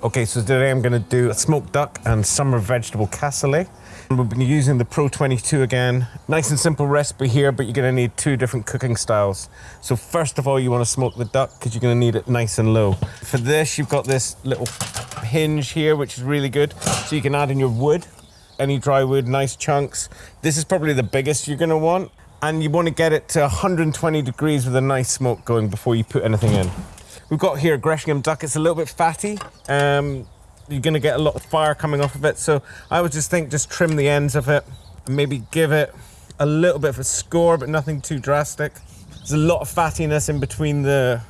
Okay, so today I'm gonna do a smoked duck and summer vegetable cassoulet. We've been using the Pro 22 again. Nice and simple recipe here, but you're gonna need two different cooking styles. So first of all, you wanna smoke the duck because you're gonna need it nice and low. For this, you've got this little hinge here, which is really good. So you can add in your wood, any dry wood, nice chunks. This is probably the biggest you're gonna want. And you wanna get it to 120 degrees with a nice smoke going before you put anything in. We've got here a Gressingham duck. It's a little bit fatty. Um, you're going to get a lot of fire coming off of it. So I would just think just trim the ends of it and maybe give it a little bit of a score, but nothing too drastic. There's a lot of fattiness in between the,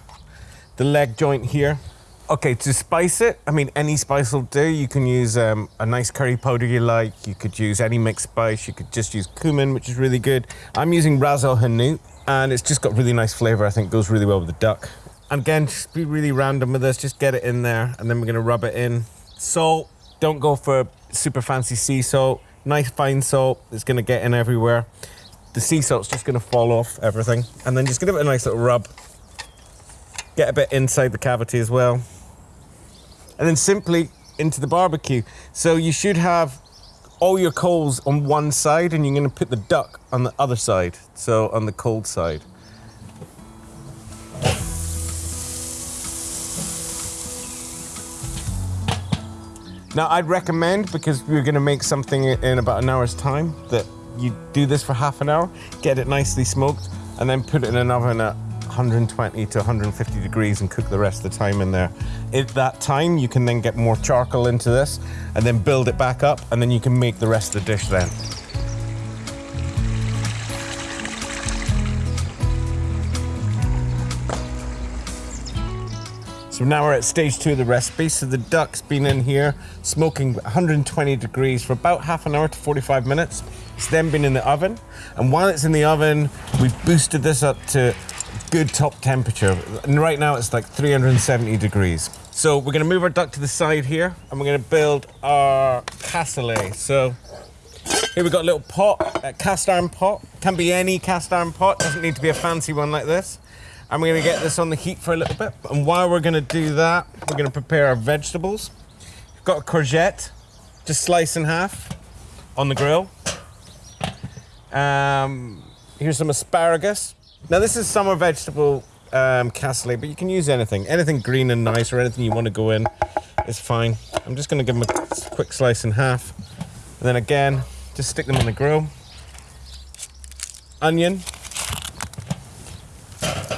the leg joint here. Okay, to spice it, I mean, any spice will do. You can use um, a nice curry powder you like. You could use any mixed spice. You could just use cumin, which is really good. I'm using Ras El Hanout, and it's just got really nice flavor. I think goes really well with the duck. And again, just be really random with this. Just get it in there, and then we're gonna rub it in. Salt, don't go for super fancy sea salt. Nice fine salt it's gonna get in everywhere. The sea salt's just gonna fall off everything. And then just give it a nice little rub. Get a bit inside the cavity as well. And then simply into the barbecue. So you should have all your coals on one side and you're gonna put the duck on the other side. So on the cold side. Now, I'd recommend, because we're gonna make something in about an hour's time, that you do this for half an hour, get it nicely smoked, and then put it in an oven at 120 to 150 degrees and cook the rest of the time in there. At that time, you can then get more charcoal into this and then build it back up, and then you can make the rest of the dish then. So now we're at stage two of the recipe. So the duck's been in here smoking 120 degrees for about half an hour to 45 minutes. It's then been in the oven. And while it's in the oven, we've boosted this up to good top temperature. And right now it's like 370 degrees. So we're gonna move our duck to the side here and we're gonna build our cassoulet. So here we've got a little pot, a cast iron pot. Can be any cast iron pot, doesn't need to be a fancy one like this. I'm gonna get this on the heat for a little bit. And while we're gonna do that, we're gonna prepare our vegetables. We've got a courgette, just slice in half on the grill. Um, here's some asparagus. Now this is summer vegetable um, cassoulet, but you can use anything. Anything green and nice or anything you want to go in is fine. I'm just gonna give them a quick slice in half. And then again, just stick them on the grill. Onion,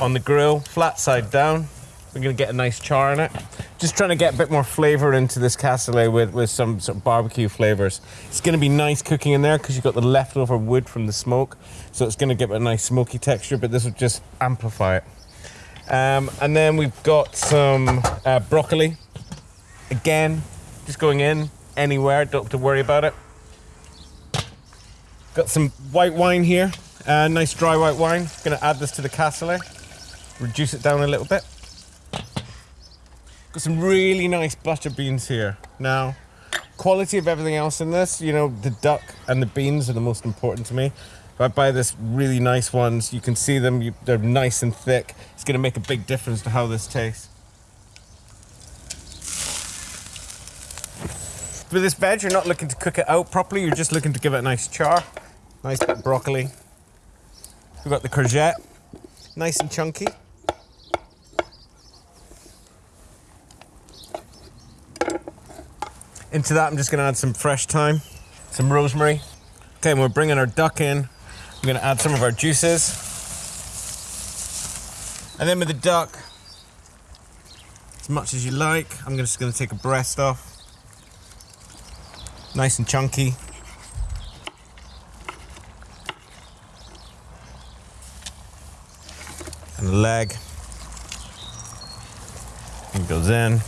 on the grill, flat side down. We're gonna get a nice char in it. Just trying to get a bit more flavor into this cassoulet with, with some sort of barbecue flavors. It's gonna be nice cooking in there because you've got the leftover wood from the smoke. So it's gonna give it a nice smoky texture, but this will just amplify it. Um, and then we've got some uh, broccoli. Again, just going in anywhere, don't have to worry about it. Got some white wine here, uh, nice dry white wine. Gonna add this to the cassoulet reduce it down a little bit. Got some really nice butter beans here. Now, quality of everything else in this, you know, the duck and the beans are the most important to me. If I buy this really nice ones, you can see them, you, they're nice and thick. It's gonna make a big difference to how this tastes. For this veg, you're not looking to cook it out properly, you're just looking to give it a nice char. Nice bit of broccoli. We've got the courgette, nice and chunky. Into that, I'm just gonna add some fresh thyme, some rosemary. Okay, and we're bringing our duck in. I'm gonna add some of our juices. And then with the duck, as much as you like, I'm just gonna take a breast off. Nice and chunky. And the leg. It goes in.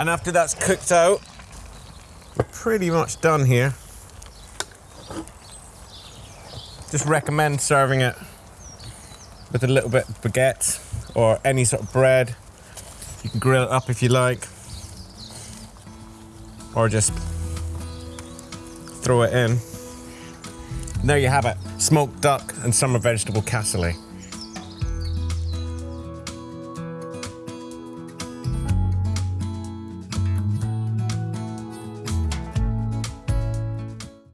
And after that's cooked out, we're pretty much done here. Just recommend serving it with a little bit of baguette or any sort of bread. You can grill it up if you like. Or just throw it in. And there you have it, smoked duck and summer vegetable cassoulet.